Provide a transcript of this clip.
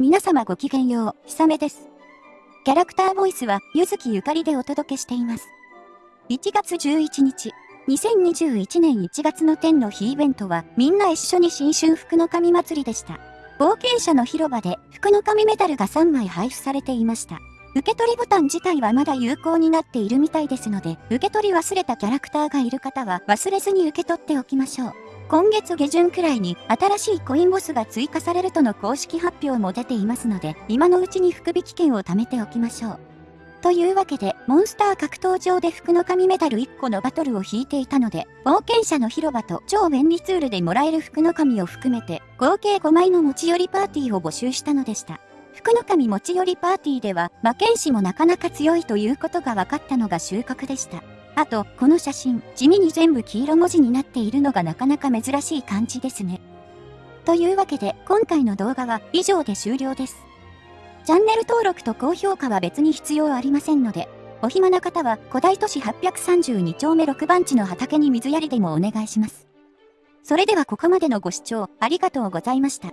皆様ごきげんよう、ひさめです。キャラクターボイスは、ゆずきゆかりでお届けしています。1月11日、2021年1月の天の日イベントは、みんな一緒に新春福の神祭りでした。冒険者の広場で、福の神メダルが3枚配布されていました。受け取りボタン自体はまだ有効になっているみたいですので、受け取り忘れたキャラクターがいる方は忘れずに受け取っておきましょう。今月下旬くらいに新しいコインボスが追加されるとの公式発表も出ていますので、今のうちに福引券を貯めておきましょう。というわけで、モンスター格闘場で福の神メダル1個のバトルを引いていたので、冒険者の広場と超便利ツールでもらえる福の神を含めて、合計5枚の持ち寄りパーティーを募集したのでした。福の神持ち寄りパーティーでは、魔剣士もなかなか強いということが分かったのが収穫でした。あと、この写真、地味に全部黄色文字になっているのがなかなか珍しい感じですね。というわけで、今回の動画は以上で終了です。チャンネル登録と高評価は別に必要ありませんので、お暇な方は古代都市832丁目6番地の畑に水やりでもお願いします。それではここまでのご視聴ありがとうございました。